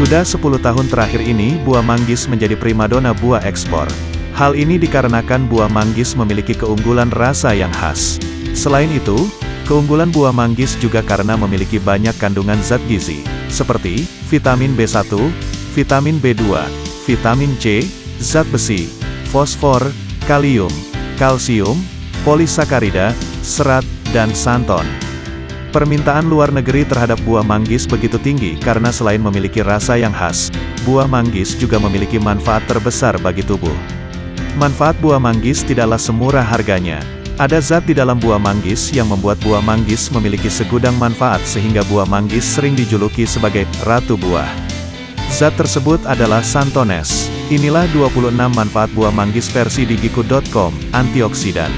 Sudah 10 tahun terakhir ini buah manggis menjadi primadona buah ekspor. Hal ini dikarenakan buah manggis memiliki keunggulan rasa yang khas. Selain itu, keunggulan buah manggis juga karena memiliki banyak kandungan zat gizi, seperti vitamin B1, vitamin B2, vitamin C, zat besi, fosfor, kalium, kalsium, polisakarida, serat, dan santon. Permintaan luar negeri terhadap buah manggis begitu tinggi karena selain memiliki rasa yang khas, buah manggis juga memiliki manfaat terbesar bagi tubuh. Manfaat buah manggis tidaklah semurah harganya. Ada zat di dalam buah manggis yang membuat buah manggis memiliki segudang manfaat sehingga buah manggis sering dijuluki sebagai ratu buah. Zat tersebut adalah santones. Inilah 26 manfaat buah manggis versi digiku.com, antioksidan,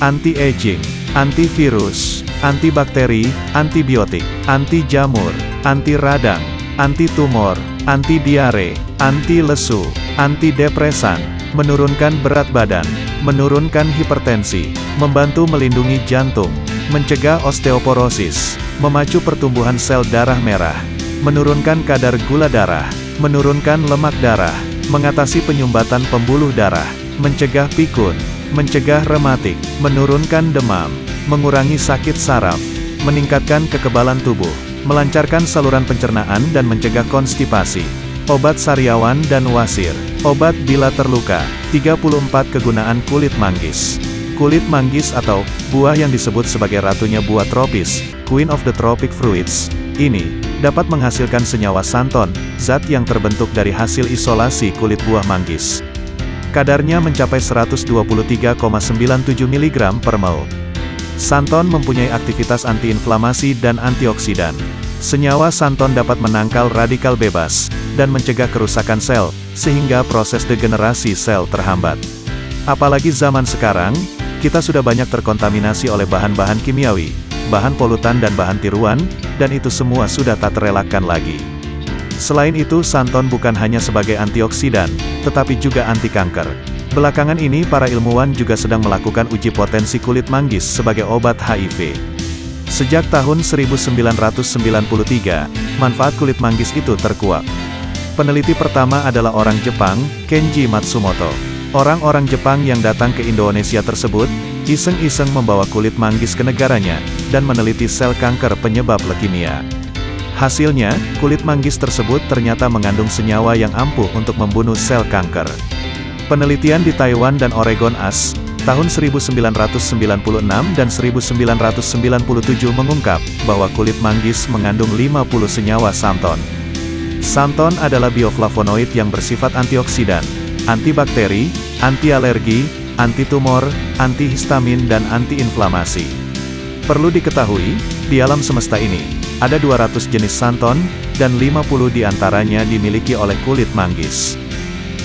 anti-aging, antivirus, antibakteri, antibiotik, anti jamur, anti radang, anti tumor, anti diare, anti lesu, anti depresan, menurunkan berat badan, menurunkan hipertensi, membantu melindungi jantung, mencegah osteoporosis, memacu pertumbuhan sel darah merah, menurunkan kadar gula darah, menurunkan lemak darah, mengatasi penyumbatan pembuluh darah, mencegah pikun, mencegah rematik, menurunkan demam, mengurangi sakit saraf, meningkatkan kekebalan tubuh, melancarkan saluran pencernaan dan mencegah konstipasi. Obat sariawan dan wasir. Obat bila terluka. 34 kegunaan kulit manggis. Kulit manggis atau buah yang disebut sebagai ratunya buah tropis, Queen of the Tropic Fruits, ini dapat menghasilkan senyawa santon, zat yang terbentuk dari hasil isolasi kulit buah manggis. Kadarnya mencapai 123,97 mg per ml. Santon mempunyai aktivitas antiinflamasi dan antioksidan. Senyawa santon dapat menangkal radikal bebas, dan mencegah kerusakan sel, sehingga proses degenerasi sel terhambat. Apalagi zaman sekarang, kita sudah banyak terkontaminasi oleh bahan-bahan kimiawi, bahan polutan dan bahan tiruan, dan itu semua sudah tak terelakkan lagi. Selain itu santon bukan hanya sebagai antioksidan, tetapi juga anti kanker. Belakangan ini para ilmuwan juga sedang melakukan uji potensi kulit manggis sebagai obat HIV. Sejak tahun 1993, manfaat kulit manggis itu terkuak. Peneliti pertama adalah orang Jepang, Kenji Matsumoto. Orang-orang Jepang yang datang ke Indonesia tersebut, iseng-iseng membawa kulit manggis ke negaranya, dan meneliti sel kanker penyebab leukemia. Hasilnya, kulit manggis tersebut ternyata mengandung senyawa yang ampuh untuk membunuh sel kanker. Penelitian di Taiwan dan Oregon AS, tahun 1996 dan 1997 mengungkap, bahwa kulit manggis mengandung 50 senyawa santon. Santon adalah bioflavonoid yang bersifat antioksidan, antibakteri, anti-alergi, anti-tumor, antihistamin dan antiinflamasi. Perlu diketahui, di alam semesta ini, ada 200 jenis santon, dan 50 di antaranya dimiliki oleh kulit manggis.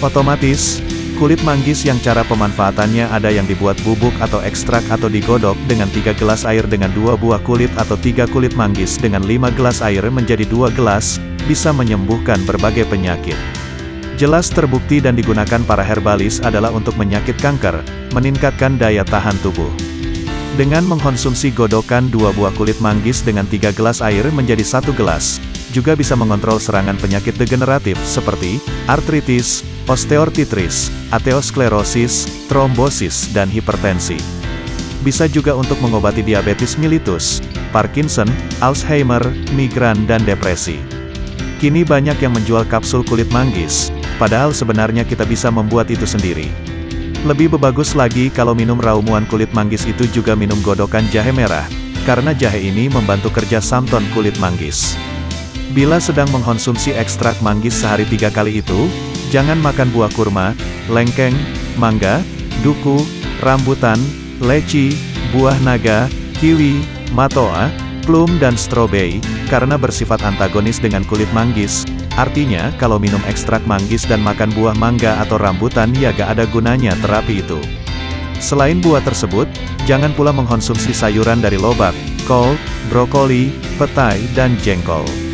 Otomatis, Kulit manggis yang cara pemanfaatannya ada yang dibuat bubuk atau ekstrak atau digodok dengan 3 gelas air dengan dua buah kulit atau tiga kulit manggis dengan 5 gelas air menjadi dua gelas, bisa menyembuhkan berbagai penyakit. Jelas terbukti dan digunakan para herbalis adalah untuk menyakit kanker, meningkatkan daya tahan tubuh. Dengan mengkonsumsi godokan dua buah kulit manggis dengan 3 gelas air menjadi satu gelas, juga bisa mengontrol serangan penyakit degeneratif seperti artritis, osteoartritis, ateosklerosis, trombosis, dan hipertensi. Bisa juga untuk mengobati diabetes mellitus, Parkinson, Alzheimer, migran dan depresi. Kini banyak yang menjual kapsul kulit manggis, padahal sebenarnya kita bisa membuat itu sendiri. Lebih bagus lagi kalau minum ramuan kulit manggis itu juga minum godokan jahe merah, karena jahe ini membantu kerja santon kulit manggis. Bila sedang mengkonsumsi ekstrak manggis sehari tiga kali itu, Jangan makan buah kurma, lengkeng, mangga, duku, rambutan, leci, buah naga, kiwi, matoa, plum dan stroberi, karena bersifat antagonis dengan kulit manggis. Artinya, kalau minum ekstrak manggis dan makan buah mangga atau rambutan ya gak ada gunanya terapi itu. Selain buah tersebut, jangan pula mengkonsumsi sayuran dari lobak, kol, brokoli, petai, dan jengkol.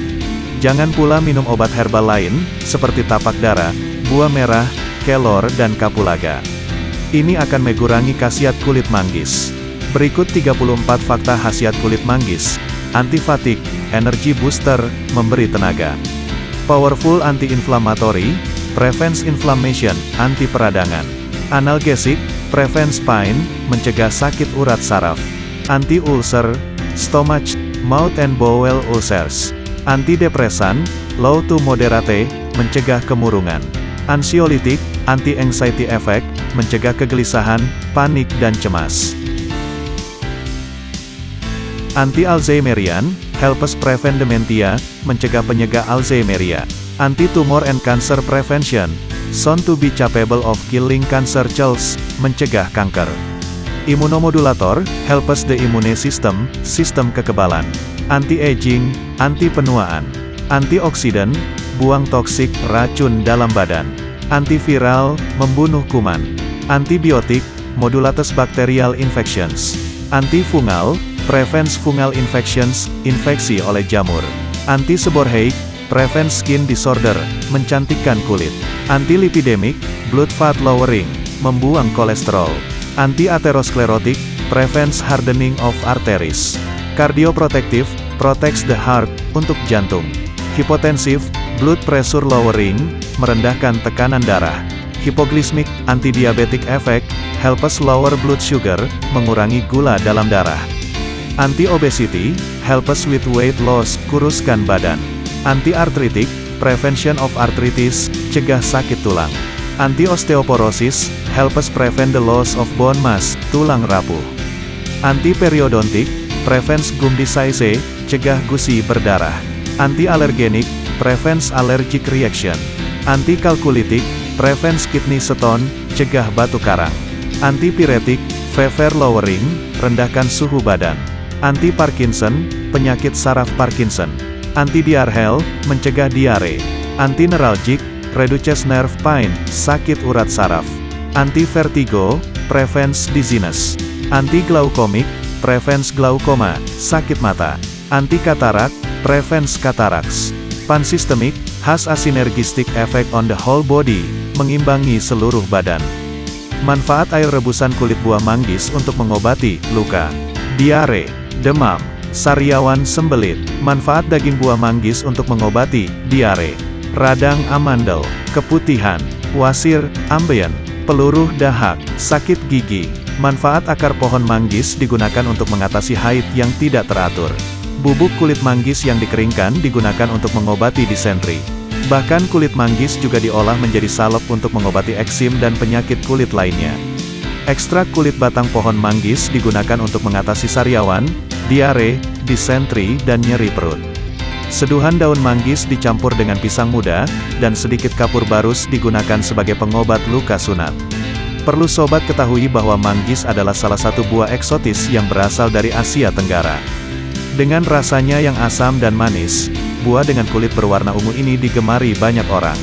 Jangan pula minum obat herbal lain, seperti tapak darah, buah merah, kelor dan kapulaga. Ini akan mengurangi khasiat kulit manggis. Berikut 34 fakta khasiat kulit manggis. Antifatik, energi booster, memberi tenaga. Powerful anti-inflammatory, prevents inflammation, anti peradangan. Analgesik, prevents pain, mencegah sakit urat saraf. Anti-ulcer, stomach, mouth and bowel ulcers. Antidepresan, low to moderate, mencegah kemurungan. Ansiolitik, anti-anxiety effect, mencegah kegelisahan, panik dan cemas. Anti-Alzheimerian, helps prevent dementia, mencegah penyegah Alzheimeria. Anti-tumor and cancer prevention, shown to be capable of killing cancer cells, mencegah kanker. Imunomodulator, helps the immune system, sistem kekebalan. Anti-aging, anti-penuaan. Antioksidan, buang toksik, racun dalam badan. Antiviral, membunuh kuman. Antibiotik, modulates bacterial infections. Antifungal, prevents fungal infections, infeksi oleh jamur. Anti-seborrheic, prevents skin disorder, mencantikkan kulit. Anti-lipidemic, blood fat lowering, membuang kolesterol. Anti-atherosclerotic, prevents hardening of arteries. Cardioprotective, protects the heart, untuk jantung. Hipotensive, blood pressure lowering, merendahkan tekanan darah. Hipoglismic, anti-diabetic effect, helps lower blood sugar, mengurangi gula dalam darah. Anti-obesity, helps with weight loss, kuruskan badan. Anti-arthritic, prevention of arthritis, cegah sakit tulang. Anti-osteoporosis, helps prevent the loss of bone mass, tulang rapuh. Anti-periodontic, prevents gum disease, cegah gusi berdarah. Anti-allergenic, prevents allergic reaction. Anti-calculitic, prevents kidney stone, cegah batu karang. Antipiretic, fever lowering, rendahkan suhu badan. Anti-Parkinson, penyakit saraf Parkinson. Anti-diarrheal, mencegah diare. Anti-neuralgic, reduces nerve pain, sakit urat saraf. Anti-vertigo, prevents dizziness. Anti-glaucomic, prevents glaukoma, sakit mata. Anti-katarak, prevents cataracts. Pansystemic, has a synergistic effect on the whole body, mengimbangi seluruh badan. Manfaat air rebusan kulit buah manggis untuk mengobati luka, diare, demam, sariawan sembelit. Manfaat daging buah manggis untuk mengobati diare, radang amandel, keputihan, wasir, ambeien, peluruh dahak, sakit gigi. Manfaat akar pohon manggis digunakan untuk mengatasi haid yang tidak teratur. Bubuk kulit manggis yang dikeringkan digunakan untuk mengobati disentri. Bahkan kulit manggis juga diolah menjadi salep untuk mengobati eksim dan penyakit kulit lainnya. Ekstrak kulit batang pohon manggis digunakan untuk mengatasi sariawan, diare, disentri, dan nyeri perut. Seduhan daun manggis dicampur dengan pisang muda, dan sedikit kapur barus digunakan sebagai pengobat luka sunat. Perlu sobat ketahui bahwa manggis adalah salah satu buah eksotis yang berasal dari Asia Tenggara. Dengan rasanya yang asam dan manis, buah dengan kulit berwarna ungu ini digemari banyak orang.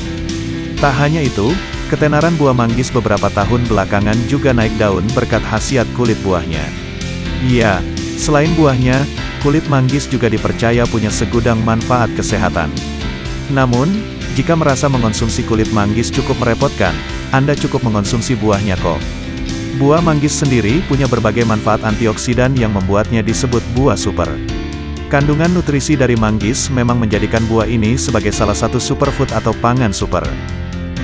Tak hanya itu, ketenaran buah manggis beberapa tahun belakangan juga naik daun berkat khasiat kulit buahnya. Iya, selain buahnya, kulit manggis juga dipercaya punya segudang manfaat kesehatan. Namun, jika merasa mengonsumsi kulit manggis cukup merepotkan, Anda cukup mengonsumsi buahnya kok. Buah manggis sendiri punya berbagai manfaat antioksidan yang membuatnya disebut buah super. Kandungan nutrisi dari manggis memang menjadikan buah ini sebagai salah satu superfood atau pangan super.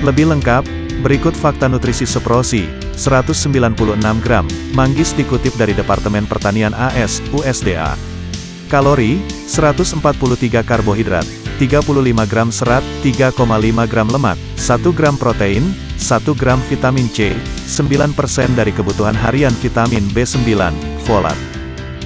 Lebih lengkap, berikut fakta nutrisi Seprosi, 196 gram, manggis dikutip dari Departemen Pertanian AS, USDA. Kalori, 143 karbohidrat, 35 gram serat, 3,5 gram lemak, 1 gram protein, 1 gram vitamin C, 9% dari kebutuhan harian vitamin B9, folat.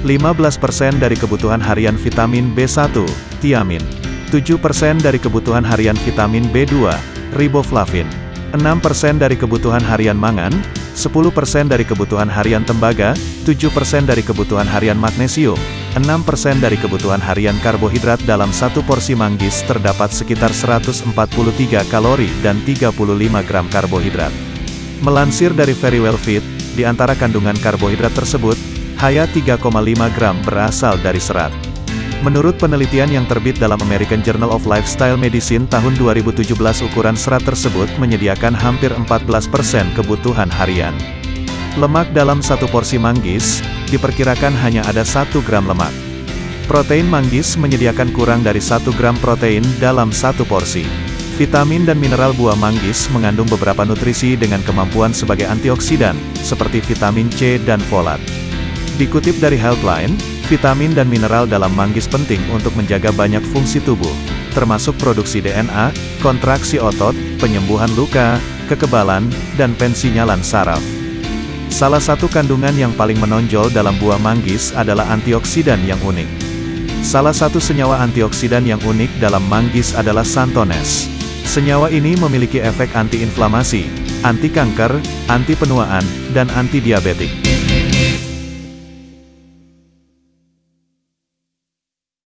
15% dari kebutuhan harian vitamin B1, tiamin. 7% dari kebutuhan harian vitamin B2, riboflavin. 6% dari kebutuhan harian mangan, 10% dari kebutuhan harian tembaga, 7% dari kebutuhan harian magnesium, 6% dari kebutuhan harian karbohidrat dalam satu porsi manggis terdapat sekitar 143 kalori dan 35 gram karbohidrat. Melansir dari Very Well Fit, di antara kandungan karbohidrat tersebut, Hanya 3,5 gram berasal dari serat. Menurut penelitian yang terbit dalam American Journal of Lifestyle Medicine tahun 2017 ukuran serat tersebut menyediakan hampir 14% kebutuhan harian. Lemak dalam satu porsi manggis, diperkirakan hanya ada 1 gram lemak. Protein manggis menyediakan kurang dari 1 gram protein dalam satu porsi. Vitamin dan mineral buah manggis mengandung beberapa nutrisi dengan kemampuan sebagai antioksidan, seperti vitamin C dan folat. Dikutip dari Healthline, vitamin dan mineral dalam manggis penting untuk menjaga banyak fungsi tubuh, termasuk produksi DNA, kontraksi otot, penyembuhan luka, kekebalan, dan pensinyalan saraf. Salah satu kandungan yang paling menonjol dalam buah manggis adalah antioksidan yang unik. Salah satu senyawa antioksidan yang unik dalam manggis adalah santones. Senyawa ini memiliki efek antiinflamasi, anti kanker, anti penuaan, dan anti diabetik.